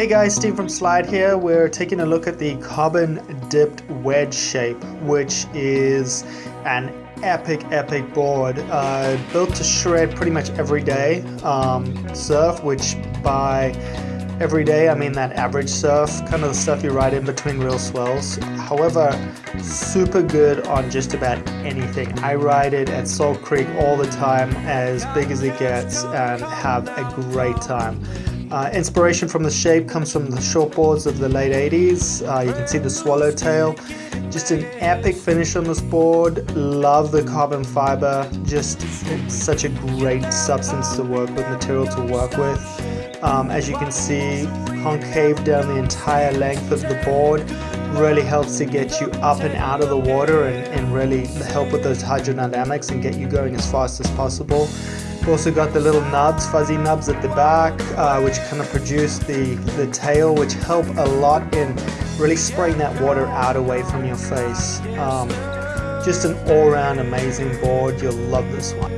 Hey guys, Steve from Slide here. We're taking a look at the carbon dipped wedge shape, which is an epic, epic board. Uh, built to shred pretty much every day um, surf, which by every day I mean that average surf, kind of the stuff you ride in between real swells. However, super good on just about anything. I ride it at Salt Creek all the time, as big as it gets, and have a great time. Uh, inspiration from the shape comes from the shortboards of the late 80s. Uh, you can see the swallowtail. Just an epic finish on this board. Love the carbon fiber. Just such a great substance to work with, material to work with. Um, as you can see, concave down the entire length of the board really helps to get you up and out of the water and, and really help with those hydrodynamics and get you going as fast as possible. We've also got the little nubs, fuzzy nubs at the back, uh, which kind of produce the, the tail, which help a lot in really spraying that water out away from your face. Um, just an all-round amazing board. You'll love this one.